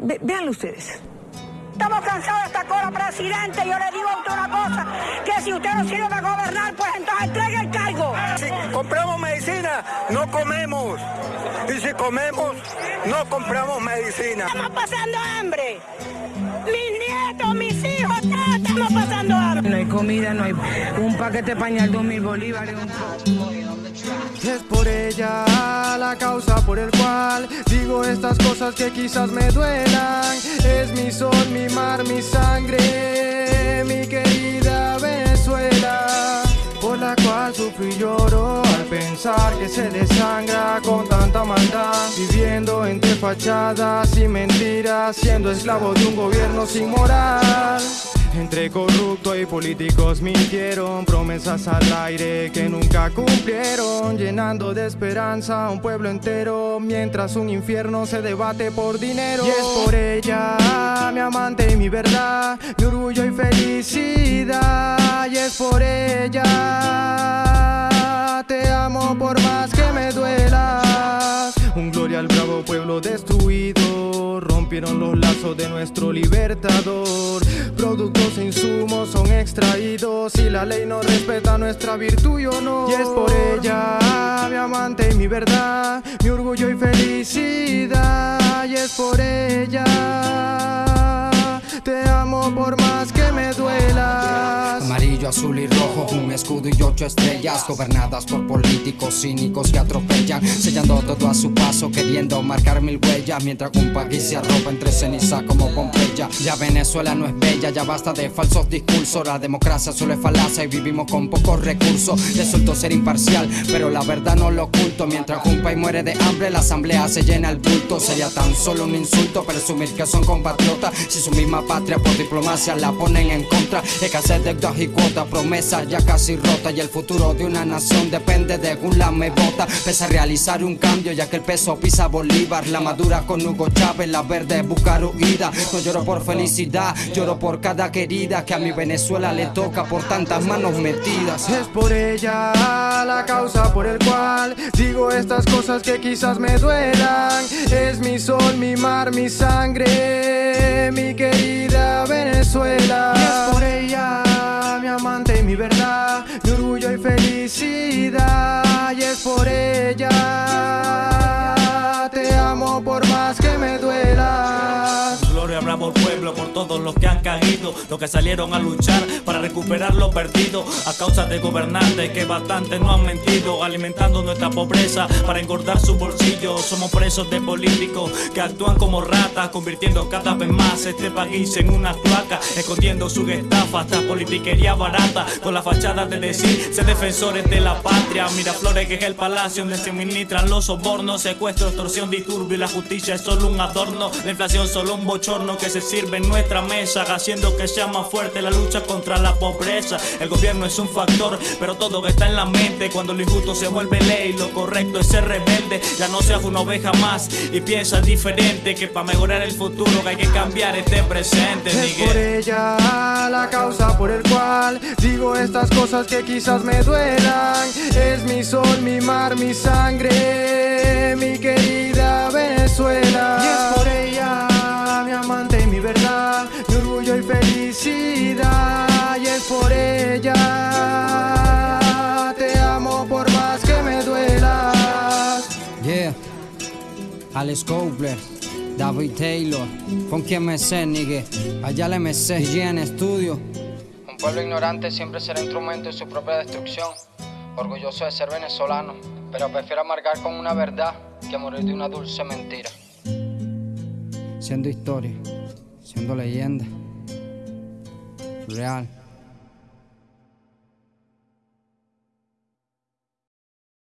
Ve- véanlo ustedes. Estamos cansados de esta cola, presidente. Yo le digo a usted una cosa, que si usted no sirve para gobernar, pues entonces entregue el cargo. Si compramos medicina, no comemos. Y si comemos, no compramos medicina. Estamos pasando hambre. Mis nietos, mis hijos, todos estamos pasando hambre. No hay comida, no hay un paquete de pañal, dos mil bolívares. un- Es por ella la causa por el cual estas cosas que quizás me duelan. Es mi sol, mi mar, mi sangre, mi querida Venezuela. Por la cual sufro y lloro al pensar que se desangra con tanta maldad. Viviendo entre fachadas y mentiras, siendo esclavo de un gobierno sin moral. Entre corruptos y políticos mintieron promesas al aire que nunca cumplieron, llenando de esperanza a un pueblo entero, mientras un infierno se debate por dinero. Y es por ella, mi amante y mi verdad, mi orgullo y felicidad. Y es por ella, rompieron los lazos de nuestro libertador. Productos e insumos son extraídos y la ley no respeta nuestra virtud y honor. Y es por ella, mi amante y mi verdad, mi orgullo y felicidad. Y es por ella, te amo por más que me duelas. Azul y rojo, un escudo y ocho estrellas Gobernadas por políticos cínicos que atropellan Sellando todo a su paso, queriendo marcar mil huellas Mientras un país se arropa entre ceniza como Pompeya. Ya Venezuela no es bella, ya basta de falsos discursos La democracia solo es y vivimos con pocos recursos. Resulto ser imparcial, pero la verdad no lo oculto. Mientras un país muere de hambre, la asamblea se llena el bulto. Sería tan solo un insulto presumir que son compatriotas Si su misma patria por diplomacia la ponen en contra. Escasez de deudas y cuotas, promesas ya casi rotas Y el futuro de una nación depende de un lame bota Pese a realizar un cambio ya que el peso pisa Bolívar La madura con Hugo Chávez, la verde buscar huida No lloro por felicidad, lloro por cada querida Que a mi Venezuela le toca por tantas manos metidas Es por ella la causa por el cual digo estas cosas que quizás me duelan. Es mi sol, mi mar, mi sangre, mi querida Venezuela. Mi verdad, bravo al pueblo por todos los que han caído, los que salieron a luchar para recuperar lo perdido a causa de gobernantes que bastante no han mentido, alimentando nuestra pobreza para engordar su bolsillo. Somos presos de políticos que actúan como ratas, convirtiendo cada vez más este país en una cloaca, escondiendo su estafa hasta politiquería barata, con la fachada de decir ser defensores de la patria. Miraflores que es el palacio donde se ministran los sobornos, secuestro, extorsión, disturbio y la justicia es solo un adorno, la inflación solo un bochorno que se sirve en nuestra mesa, haciendo que sea más fuerte la lucha contra la pobreza. El gobierno es un factor, pero todo está en la mente. Cuando lo injusto se vuelve ley, lo correcto es ser rebelde. Ya no seas una oveja más y piensa diferente. Que para mejorar el futuro hay que cambiar este presente, Es Miguel. por ella la causa por el cual digo estas cosas que quizás me duelan. Es mi sol, mi mar, mi sangre, mi querida Venezuela. Alex Cobler, David Taylor, Funky MC, nigga, allá la MC, G en estudio. Un pueblo ignorante siempre será instrumento de su propia destrucción. Orgulloso de ser venezolano, pero prefiero amargar con una verdad que morir de una dulce mentira. Siendo historia, siendo leyenda, real.